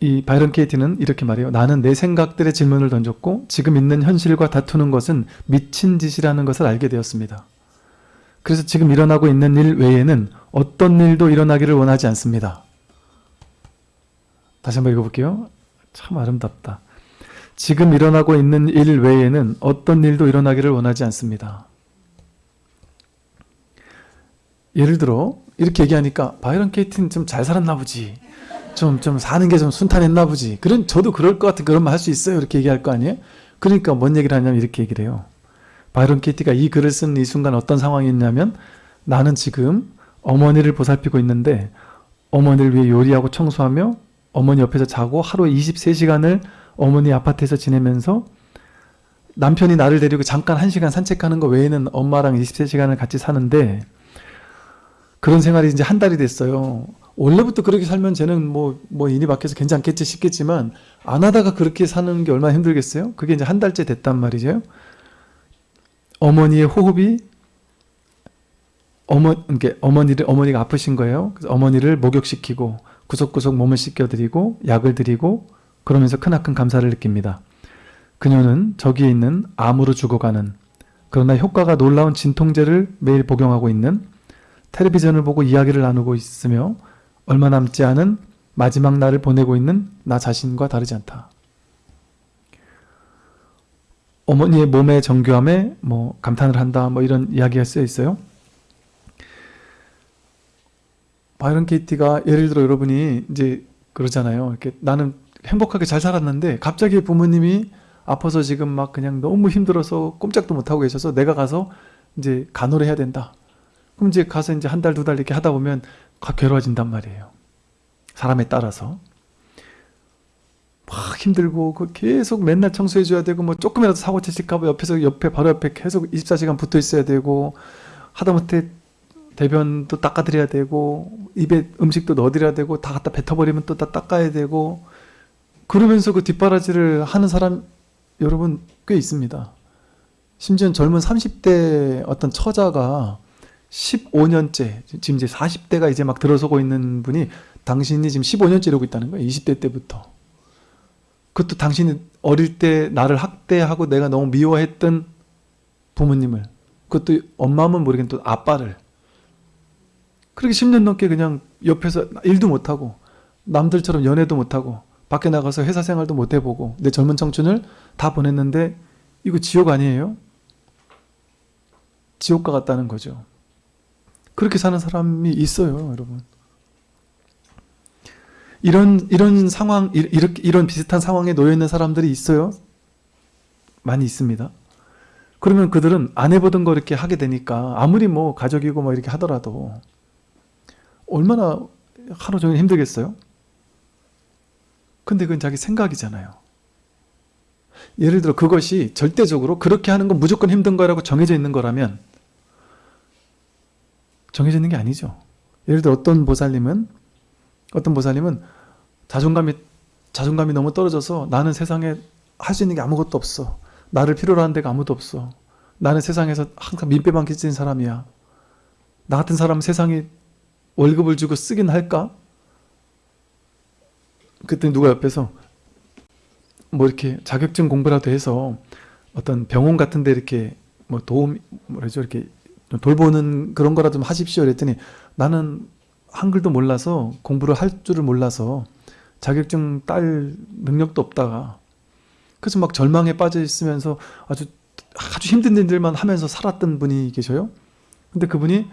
이 바이런 케이티는 이렇게 말해요. 나는 내 생각들의 질문을 던졌고 지금 있는 현실과 다투는 것은 미친 짓이라는 것을 알게 되었습니다. 그래서 지금 일어나고 있는 일 외에는 어떤 일도 일어나기를 원하지 않습니다. 다시 한번 읽어볼게요. 참 아름답다. 지금 일어나고 있는 일 외에는 어떤 일도 일어나기를 원하지 않습니다. 예를 들어 이렇게 얘기하니까 바이런 케이티는 좀 잘 살았나 보지. 좀, 좀 사는 게 좀 순탄했나 보지. 그런, 저도 그럴 것 같은 그런 말 할 수 있어요. 이렇게 얘기할 거 아니에요? 그러니까 뭔 얘기를 하냐면 이렇게 얘기를 해요. 바이런 케이티가 이 글을 쓴 이 순간 어떤 상황이었냐면 나는 지금 어머니를 보살피고 있는데 어머니를 위해 요리하고 청소하며 어머니 옆에서 자고 하루 23시간을 어머니 아파트에서 지내면서 남편이 나를 데리고 잠깐 1시간 산책하는 거 외에는 엄마랑 23시간을 같이 사는데 그런 생활이 이제 한 달이 됐어요. 원래부터 그렇게 살면 쟤는 뭐, 뭐 인이 밖에서 괜찮겠지 싶겠지만 안 하다가 그렇게 사는 게 얼마나 힘들겠어요? 그게 이제 한 달째 됐단 말이죠. 어머니의 호흡이 어머, 그러니까 어머니를, 어머니가 아프신 거예요. 그래서 어머니를 목욕시키고 구석구석 몸을 씻겨드리고 약을 드리고 그러면서 크나큰 감사를 느낍니다. 그녀는 저기에 있는 암으로 죽어가는 그러나 효과가 놀라운 진통제를 매일 복용하고 있는 텔레비전을 보고 이야기를 나누고 있으며 얼마 남지 않은 마지막 날을 보내고 있는 나 자신과 다르지 않다. 어머니의 몸의 정교함에 뭐 감탄을 한다 뭐 이런 이야기가 쓰여 있어요. 바이런 케이티가 예를 들어 여러분이 이제 그러잖아요. 이렇게 나는 행복하게 잘 살았는데 갑자기 부모님이 아파서 지금 막 그냥 너무 힘들어서 꼼짝도 못하고 계셔서 내가 가서 이제 간호를 해야 된다. 그럼 이제 가서 이제 한 달, 두 달 이렇게 하다 보면 괴로워진단 말이에요. 사람에 따라서. 막 힘들고 그 계속 맨날 청소해 줘야 되고 뭐 조금이라도 사고 치실까 봐 옆에서 옆에 바로 옆에 계속 24시간 붙어 있어야 되고 하다못해 대변도 닦아드려야 되고 입에 음식도 넣어드려야 되고 다 갖다 뱉어버리면 또 다 닦아야 되고 그러면서 그 뒷바라지를 하는 사람 여러분 꽤 있습니다. 심지어 젊은 30대 어떤 처자가 15년째 지금 이제 40대가 이제 막 들어서고 있는 분이 당신이 지금 15년째 이러고 있다는 거예요. 20대 때부터. 그것도 당신이 어릴 때 나를 학대하고 내가 너무 미워했던 부모님을 그것도 엄마면 모르겠는데 또 아빠를 그렇게 10년 넘게 그냥 옆에서 일도 못하고 남들처럼 연애도 못하고 밖에 나가서 회사 생활도 못 해보고 내 젊은 청춘을 다 보냈는데 이거 지옥 아니에요? 지옥과 같다는 거죠. 그렇게 사는 사람이 있어요, 여러분. 이런 이런 상황 이렇게 이런 비슷한 상황에 놓여 있는 사람들이 있어요. 많이 있습니다. 그러면 그들은 안 해보던 거 이렇게 하게 되니까 아무리 뭐 가족이고 뭐 이렇게 하더라도 얼마나 하루 종일 힘들겠어요? 근데 그건 자기 생각이잖아요. 예를 들어 그것이 절대적으로 그렇게 하는 건 무조건 힘든 거라고 정해져 있는 거라면 정해져 있는 게 아니죠. 예를 들어 어떤 보살님은 어떤 보살님은 자존감이 자존감이 너무 떨어져서 나는 세상에 할 수 있는 게 아무것도 없어. 나를 필요로 하는 데가 아무도 없어. 나는 세상에서 항상 민폐만 끼친 사람이야. 나 같은 사람 세상에 월급을 주고 쓰긴 할까? 그때 누가 옆에서 뭐 이렇게 자격증 공부라도 해서 어떤 병원 같은 데 이렇게 뭐 도움 뭐라죠 이렇게 돌보는 그런 거라도 좀 하십시오 그랬더니 나는 한글도 몰라서 공부를 할 줄을 몰라서 자격증 딸 능력도 없다가 그래서 막 절망에 빠져 있으면서 아주 아주 힘든 일들만 하면서 살았던 분이 계셔요. 근데 그분이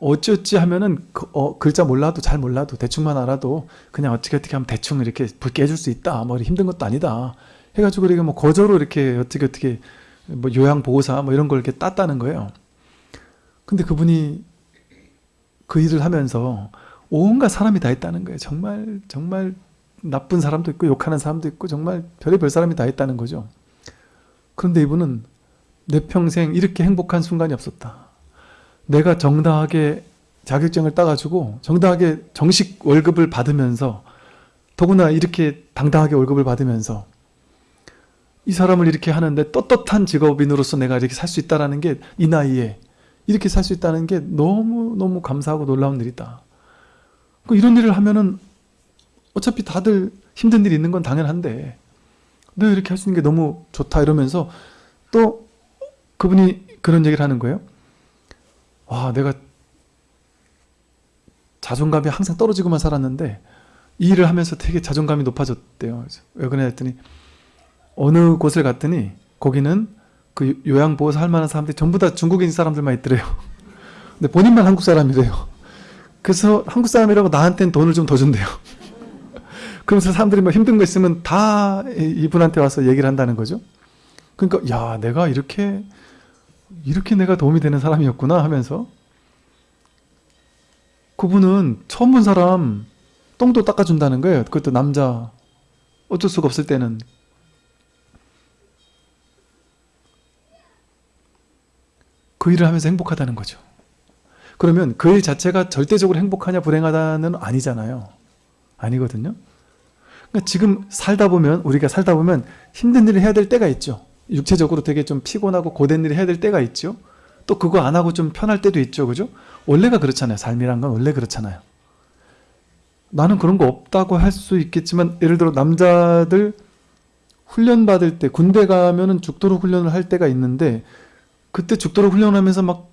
어찌어찌 하면은 그, 어, 글자 몰라도 잘 몰라도 대충만 알아도 그냥 어떻게 어떻게 하면 대충 이렇게 붉게 해줄 수 있다. 뭐 힘든 것도 아니다. 해가지고 이렇게 뭐 거저로 이렇게 어떻게 어떻게 뭐 요양보호사 뭐 이런 걸 이렇게 땄다는 거예요. 근데 그분이 그 일을 하면서 온갖 사람이 다 있다는 거예요. 정말 정말 나쁜 사람도 있고 욕하는 사람도 있고 정말 별의별 사람이 다 있다는 거죠. 그런데 이분은 내 평생 이렇게 행복한 순간이 없었다. 내가 정당하게 자격증을 따가지고 정당하게 정식 월급을 받으면서 더구나 이렇게 당당하게 월급을 받으면서 이 사람을 이렇게 하는데 떳떳한 직업인으로서 내가 이렇게 살 수 있다는 게이 나이에 이렇게 살 수 있다는 게 너무너무 감사하고 놀라운 일이다. 그 이런 일을 하면은 어차피 다들 힘든 일이 있는 건 당연한데 너 이렇게 할 수 있는 게 너무 좋다 이러면서 또 그분이 그런 얘기를 하는 거예요. 와 내가 자존감이 항상 떨어지고만 살았는데 이 일을 하면서 되게 자존감이 높아졌대요. 왜 그러냐 했더니 어느 곳을 갔더니 거기는 그 요양보호사 할 만한 사람들이 전부 다 중국인 사람들만 있더래요. 근데 본인만 한국 사람이래요. 그래서 한국 사람이라고 나한테는 돈을 좀 더 준대요. 그러면서 사람들이 뭐 힘든 거 있으면 다 이분한테 와서 얘기를 한다는 거죠. 그러니까 야 내가 이렇게 이렇게 내가 도움이 되는 사람이었구나 하면서 그분은 처음 본 사람 똥도 닦아준다는 거예요. 그것도 남자 어쩔 수가 없을 때는 그 일을 하면서 행복하다는 거죠. 그러면 그 일 자체가 절대적으로 행복하냐 불행하다는 아니잖아요. 아니거든요. 그러니까 지금 살다 보면 우리가 살다 보면 힘든 일을 해야 될 때가 있죠. 육체적으로 되게 좀 피곤하고 고된 일을 해야 될 때가 있죠. 또 그거 안 하고 좀 편할 때도 있죠. 그죠? 원래가 그렇잖아요. 삶이란 건 원래 그렇잖아요. 나는 그런 거 없다고 할 수 있겠지만 예를 들어 남자들 훈련 받을 때 군대 가면은 죽도록 훈련을 할 때가 있는데 그때 죽도록 훈련하면서 막,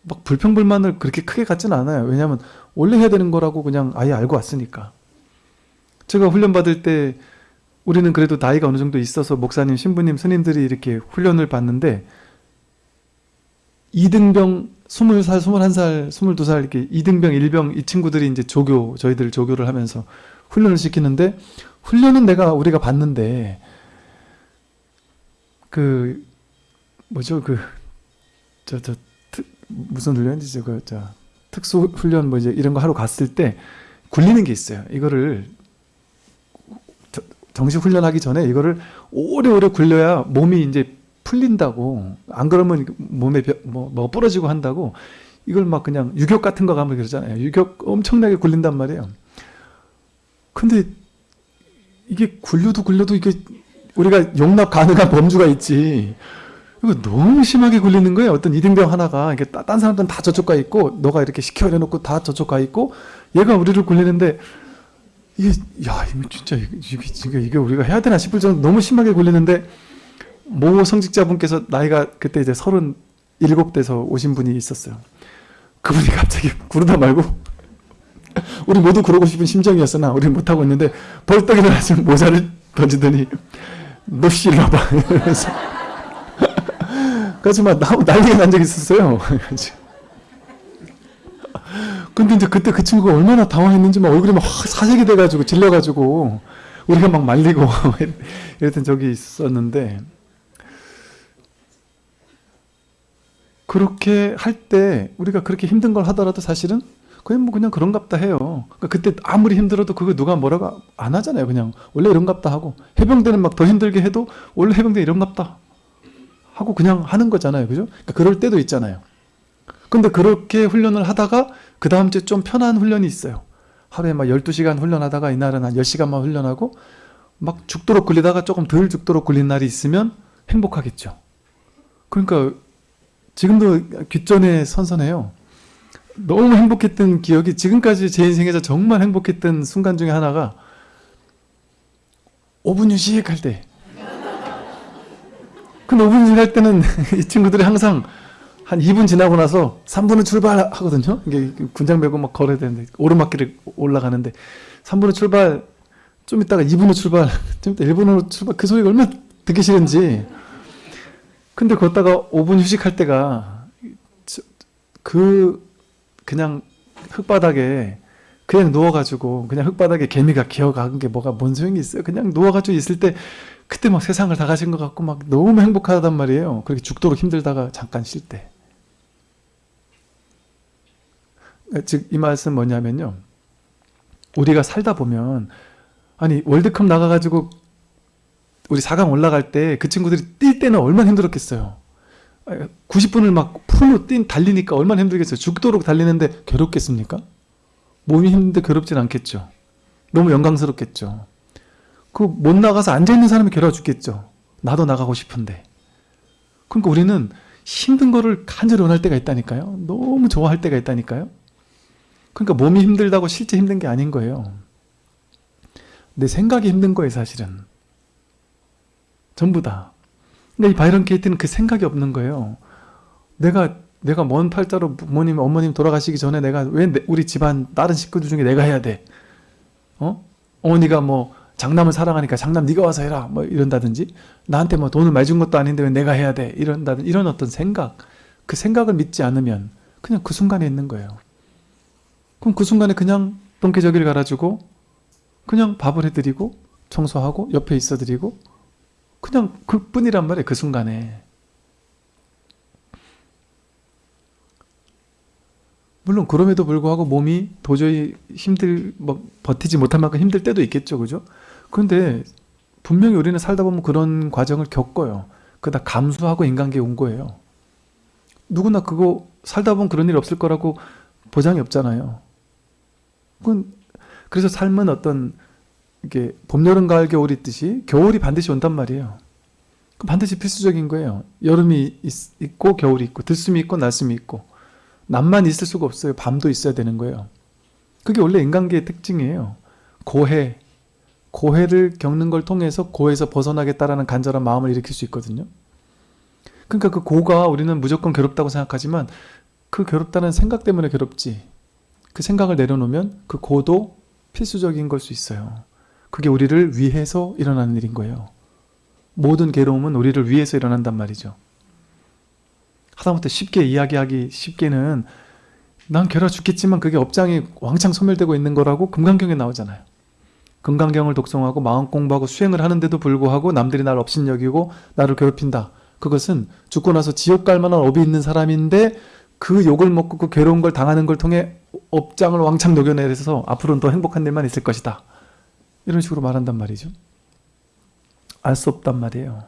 막 불평불만을 그렇게 크게 갖지는 않아요. 왜냐하면 원래 해야 되는 거라고 그냥 아예 알고 왔으니까. 제가 훈련 받을 때 우리는 그래도 나이가 어느 정도 있어서 목사님, 신부님, 스님들이 이렇게 훈련을 받는데 이등병 20살, 21살, 22살 이렇게 이등병, 일병 이 친구들이 이제 조교, 저희들 조교를 하면서 훈련을 시키는데 훈련은 내가 우리가 받는데 그 뭐죠 그 저 저 무슨 훈련이지 그 저 특수 훈련 뭐 이제 이런 거 하러 갔을 때 굴리는 게 있어요. 이거를 저- 정식 훈련하기 전에 이거를 오래오래 굴려야 몸이 이제 풀린다고 안 그러면 몸에 벼- 뭐, 뭐 부러지고 한다고 이걸 막 그냥 유격 같은 거 가면 그러잖아요. 유격 엄청나게 굴린단 말이에요. 근데 이게 굴려도 굴려도 이게 우리가 용납 가능한 범주가 있지. 이거 너무 심하게 굴리는 거예요. 어떤 이등병 하나가 이게 따- 딴 사람들은 다 저쪽 가 있고 너가 이렇게 시켜 놓고 다 저쪽 가 있고 얘가 우리를 굴리는데 이게 야 이거 진짜 이게 이게, 우리가 해야 되나 싶을 정도 너무 심하게 굴리는데 모 성직자분께서 나이가 그때 이제 서른 일곱 돼서 오신 분이 있었어요. 그분이 갑자기 구르다 말고 우리 모두 그러고 싶은 심정이었으나 우리는 못하고 있는데 벌떡 일어나서 모자를 던지더니 일로 와봐 이러면서 그래서 막 나- 난리가 난 적이 있었어요. 근데 이제 그때 그 친구가 얼마나 당황했는지 막 얼굴이 막확 사색이 돼가지고 질려가지고 우리가 막 말리고 이랬던 적이 있었는데 그렇게 할 때 우리가 그렇게 힘든 걸 하더라도 사실은 그냥 뭐 그냥 그런갑다 해요. 그러니까 그때 아무리 힘들어도 그거 누가 뭐라고 안 하잖아요. 그냥 원래 이런갑다 하고 해병대는 막 더 힘들게 해도 원래 해병대 이런갑다 하고 그냥 하는 거잖아요. 그죠? 그러니까 그럴 때도 있잖아요. 근데 그렇게 훈련을 하다가 그 다음 주에 좀 편한 훈련이 있어요. 하루에 막 12시간 훈련하다가 이날은 한 10시간만 훈련하고 막 죽도록 굴리다가 조금 덜 죽도록 굴린 날이 있으면 행복하겠죠. 그러니까 지금도 귓전에 선선해요. 너무 행복했던 기억이 지금까지 제 인생에서 정말 행복했던 순간 중에 하나가 5분 휴식할 때. 그 5분 휴식할 때는 이 친구들이 항상 한 2분 지나고 나서 3분은 출발하거든요. 이게 군장 메고 막 걸어야 되는데 오르막길을 올라가는데 3분은 출발 좀 있다가 2분으로 출발 좀 있다 1분으로 출발. 그 소리가 얼마나 듣기 싫은지. 근데 걷다가 5분 휴식할 때가 저- 그 그냥 흙바닥에 그냥 누워가지고 그냥 흙바닥에 개미가 기어가는 게 뭐가 뭔 소용이 있어요? 그냥 누워가지고 있을 때 그때 막 세상을 다 가진 것 같고 막 너무 행복하단 말이에요. 그렇게 죽도록 힘들다가 잠깐 쉴 때. 즉 이 말씀 뭐냐면요. 우리가 살다 보면 아니 월드컵 나가가지고 우리 4강 올라갈 때 그 친구들이 뛸 때는 얼마나 힘들었겠어요. 90분을 막 풀로 뛴 달리니까 얼마나 힘들겠어요. 죽도록 달리는데 괴롭겠습니까? 몸이 힘든데 괴롭진 않겠죠. 너무 영광스럽겠죠 그 못 나가서 앉아있는 사람이 괴로워 죽겠죠 나도 나가고 싶은데 그러니까 우리는 힘든 거를 간절히 원할 때가 있다니까요 너무 좋아할 때가 있다니까요 그러니까 몸이 힘들다고 실제 힘든 게 아닌 거예요 내 생각이 힘든 거예요, 사실은. 전부 다. 근데 이 바이런 케이트는 그 생각이 없는 거예요. 내가 내가 먼 팔자로 부모님, 어머님 돌아가시기 전에 내가 왜 내- 우리 집안 다른 식구들 중에 내가 해야 돼? 어? 어머니가 뭐 장남을 사랑하니까 장남 네가 와서 해라 뭐 이런다든지 나한테 뭐 돈을 많이 준 것도 아닌데 왜 내가 해야 돼? 이런다든 이런 어떤 생각. 그 생각을 믿지 않으면 그냥 그 순간에 있는 거예요. 그럼 그 순간에 그냥 똥개저기를 갈아주고 그냥 밥을 해드리고 청소하고 옆에 있어드리고 그냥 그뿐이란 말이에요 그 순간에. 물론 그럼에도 불구하고 몸이 도저히 힘들 뭐 버티지 못할 만큼 힘들 때도 있겠죠 그죠 그런데 분명히 우리는 살다 보면 그런 과정을 겪어요 그다 감수하고 인간계에 온 거예요 누구나 그거 살다 보면 그런 일 없을 거라고 보장이 없잖아요 그건 그래서 삶은 어떤 이게 봄, 여름, 가을, 겨울 있듯이 겨울이 반드시 온단 말이에요. 그 반드시 필수적인 거예요. 여름이 있, 있고 겨울이 있고 들숨이 있고 날숨이 있고 낮만 있을 수가 없어요. 밤도 있어야 되는 거예요. 그게 원래 인간계의 특징이에요. 고해, 고해를 겪는 걸 통해서 고해에서 벗어나겠다라는 간절한 마음을 일으킬 수 있거든요. 그러니까 그 고가 우리는 무조건 괴롭다고 생각하지만 그 괴롭다는 생각 때문에 괴롭지. 그 생각을 내려놓으면 그 고도 필수적인 걸 수 있어요. 그게 우리를 위해서 일어나는 일인 거예요. 모든 괴로움은 우리를 위해서 일어난단 말이죠. 하다못해 쉽게 이야기하기 쉽게는 난 괴로워 죽겠지만 그게 업장이 왕창 소멸되고 있는 거라고 금강경에 나오잖아요. 금강경을 독송하고 마음 공부하고 수행을 하는데도 불구하고 남들이 날 업신여기고 나를 괴롭힌다. 그것은 죽고 나서 지옥 갈 만한 업이 있는 사람인데 그 욕을 먹고 그 괴로운 걸 당하는 걸 통해 업장을 왕창 녹여내서 앞으로는 더 행복한 일만 있을 것이다. 이런 식으로 말한단 말이죠. 알 수 없단 말이에요.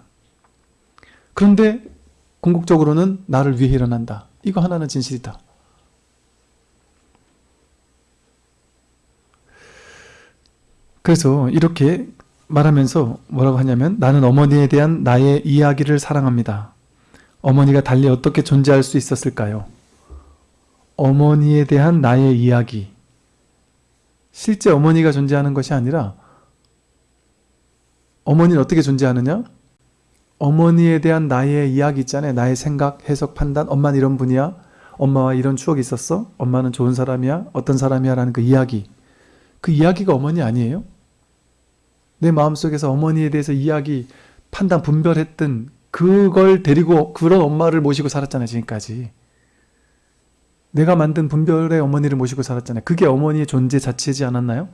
그런데 궁극적으로는 나를 위해 일어난다. 이거 하나는 진실이다. 그래서 이렇게 말하면서 뭐라고 하냐면 나는 어머니에 대한 나의 이야기를 사랑합니다. 어머니가 달리 어떻게 존재할 수 있었을까요? 어머니에 대한 나의 이야기. 실제 어머니가 존재하는 것이 아니라 어머니는 어떻게 존재하느냐? 어머니에 대한 나의 이야기 있잖아요. 나의 생각, 해석, 판단. 엄마는 이런 분이야. 엄마와 이런 추억이 있었어. 엄마는 좋은 사람이야. 어떤 사람이야. 라는 그 이야기. 그 이야기가 어머니 아니에요? 내 마음속에서 어머니에 대해서 이야기, 판단, 분별했던 그걸 데리고 그런 엄마를 모시고 살았잖아요. 지금까지. 내가 만든 분별의 어머니를 모시고 살았잖아요. 그게 어머니의 존재 자체지 않았나요?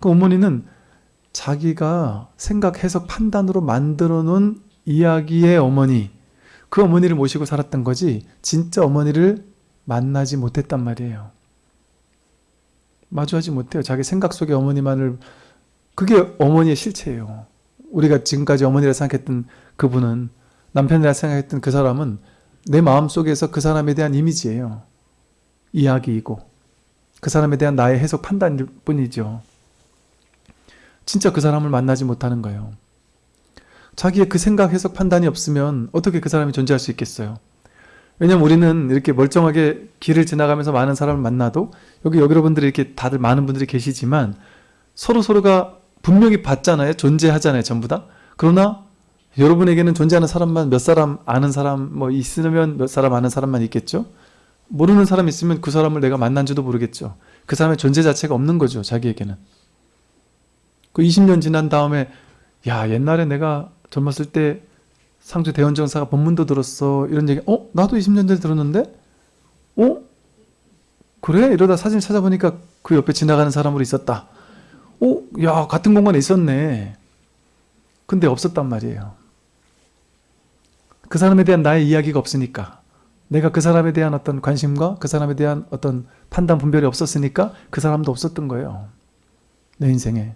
그 어머니는 자기가 생각, 해석, 판단으로 만들어 놓은 이야기의 어머니, 그 어머니를 모시고 살았던 거지, 진짜 어머니를 만나지 못했단 말이에요. 마주하지 못해요. 자기 생각 속의 어머니만을, 그게 어머니의 실체예요. 우리가 지금까지 어머니라 생각했던 그분은, 남편이라 생각했던 그 사람은 내 마음속에서 그 사람에 대한 이미지예요. 이야기이고, 그 사람에 대한 나의 해석 판단일 뿐이죠. 진짜 그 사람을 만나지 못하는 거예요. 자기의 그 생각, 해석, 판단이 없으면 어떻게 그 사람이 존재할 수 있겠어요? 왜냐면 우리는 이렇게 멀쩡하게 길을 지나가면서 많은 사람을 만나도 여기 여러분들이 이렇게 다들 많은 분들이 계시지만 서로 서로가 분명히 봤잖아요. 존재하잖아요. 전부 다. 그러나 여러분에게는 존재하는 사람만 몇 사람 아는 사람 뭐 있으면 몇 사람 아는 사람만 있겠죠. 모르는 사람 있으면 그 사람을 내가 만난지도 모르겠죠. 그 사람의 존재 자체가 없는 거죠. 자기에게는. 그 20년 지난 다음에 야 옛날에 내가 젊었을 때 상주 대원정사가 법문도 들었어 이런 얘기 어? 나도 20년 전에 들었는데? 어? 그래? 이러다 사진 찾아보니까 그 옆에 지나가는 사람으로 있었다 어? 야 같은 공간에 있었네. 근데 없었단 말이에요. 그 사람에 대한 나의 이야기가 없으니까 내가 그 사람에 대한 어떤 관심과 그 사람에 대한 어떤 판단 분별이 없었으니까 그 사람도 없었던 거예요. 내 인생에